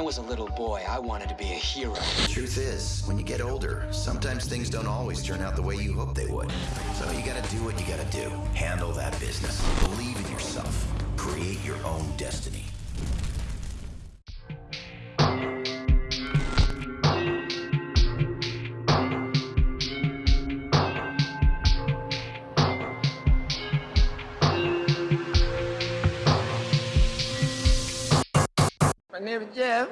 I was a little boy, I wanted to be a hero. Truth is, when you get older, sometimes things don't always turn out the way you hope they would. So you gotta do what you gotta do. Handle that business. Believe in yourself. Create your own destiny. If Jeff